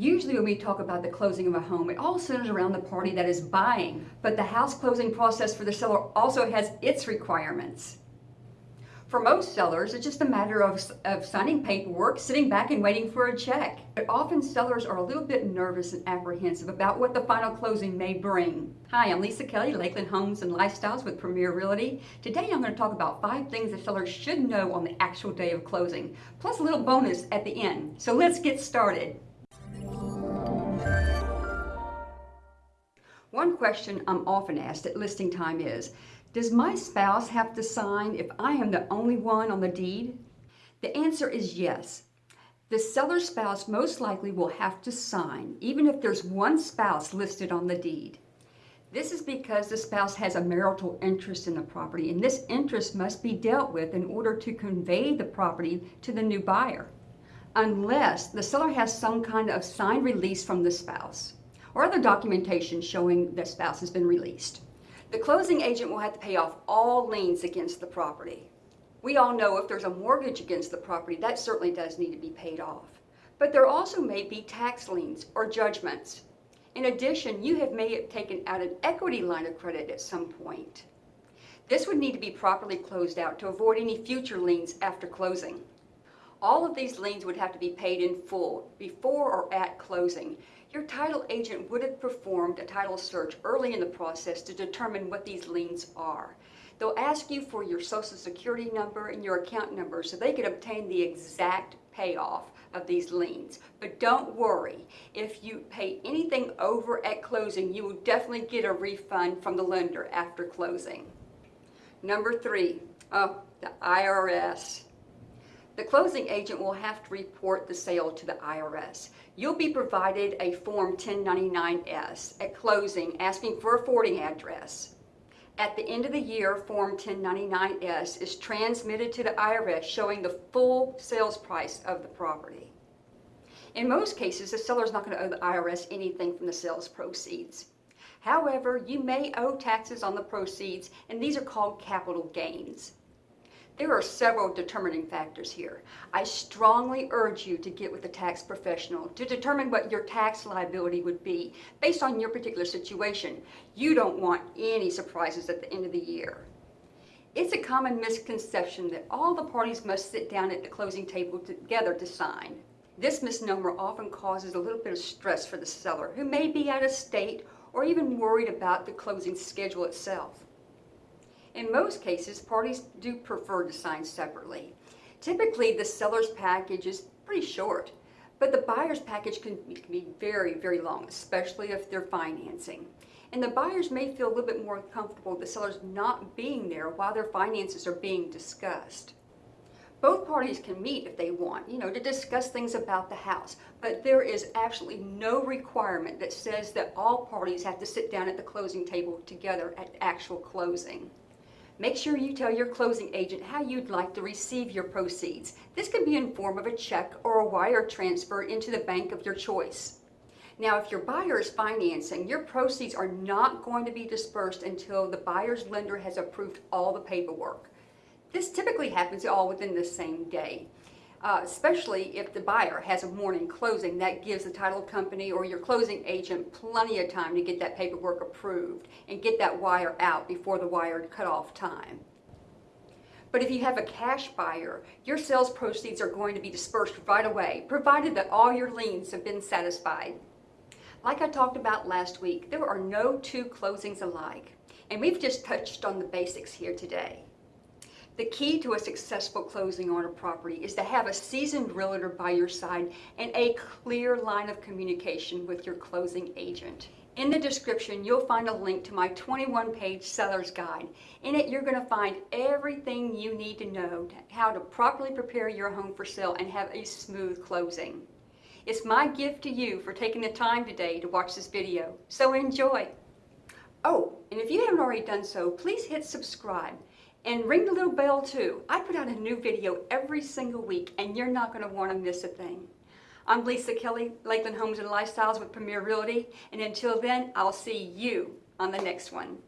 Usually when we talk about the closing of a home, it all centers around the party that is buying, but the house closing process for the seller also has its requirements. For most sellers, it's just a matter of, of signing paperwork, sitting back and waiting for a check. But often sellers are a little bit nervous and apprehensive about what the final closing may bring. Hi, I'm Lisa Kelly, Lakeland Homes and Lifestyles with Premier Realty. Today I'm going to talk about five things that sellers should know on the actual day of closing, plus a little bonus at the end. So let's get started. One question I'm often asked at listing time is, does my spouse have to sign if I am the only one on the deed? The answer is yes. The seller's spouse most likely will have to sign, even if there's one spouse listed on the deed. This is because the spouse has a marital interest in the property, and this interest must be dealt with in order to convey the property to the new buyer, unless the seller has some kind of signed release from the spouse or other documentation showing the spouse has been released. The closing agent will have to pay off all liens against the property. We all know if there's a mortgage against the property, that certainly does need to be paid off. But there also may be tax liens or judgments. In addition, you have may have taken out an equity line of credit at some point. This would need to be properly closed out to avoid any future liens after closing. All of these liens would have to be paid in full before or at closing your title agent would have performed a title search early in the process to determine what these liens are. They'll ask you for your social security number and your account number so they can obtain the exact payoff of these liens. But don't worry, if you pay anything over at closing, you will definitely get a refund from the lender after closing. Number three, oh, the IRS. The closing agent will have to report the sale to the IRS. You'll be provided a Form 1099-S at closing asking for a forwarding address. At the end of the year, Form 1099-S is transmitted to the IRS showing the full sales price of the property. In most cases, the seller is not going to owe the IRS anything from the sales proceeds. However, you may owe taxes on the proceeds, and these are called capital gains. There are several determining factors here. I strongly urge you to get with a tax professional to determine what your tax liability would be based on your particular situation. You don't want any surprises at the end of the year. It's a common misconception that all the parties must sit down at the closing table together to sign. This misnomer often causes a little bit of stress for the seller who may be out of state or even worried about the closing schedule itself. In most cases, parties do prefer to sign separately. Typically, the seller's package is pretty short, but the buyer's package can, can be very, very long, especially if they're financing. And the buyers may feel a little bit more comfortable the seller's not being there while their finances are being discussed. Both parties can meet if they want, you know, to discuss things about the house, but there is absolutely no requirement that says that all parties have to sit down at the closing table together at actual closing. Make sure you tell your closing agent how you'd like to receive your proceeds. This can be in form of a check or a wire transfer into the bank of your choice. Now, if your buyer is financing, your proceeds are not going to be dispersed until the buyer's lender has approved all the paperwork. This typically happens all within the same day uh, especially if the buyer has a morning closing. That gives the title company or your closing agent plenty of time to get that paperwork approved and get that wire out before the wire cutoff time. But if you have a cash buyer, your sales proceeds are going to be dispersed right away, provided that all your liens have been satisfied. Like I talked about last week, there are no two closings alike, and we've just touched on the basics here today. The key to a successful closing on a property is to have a seasoned realtor by your side and a clear line of communication with your closing agent. In the description, you'll find a link to my 21-page seller's guide. In it, you're going to find everything you need to know how to properly prepare your home for sale and have a smooth closing. It's my gift to you for taking the time today to watch this video, so enjoy. Oh, and if you haven't already done so, please hit subscribe. And ring the little bell too. I put out a new video every single week and you're not going to want to miss a thing. I'm Lisa Kelly, Lakeland Homes and Lifestyles with Premier Realty. And until then, I'll see you on the next one.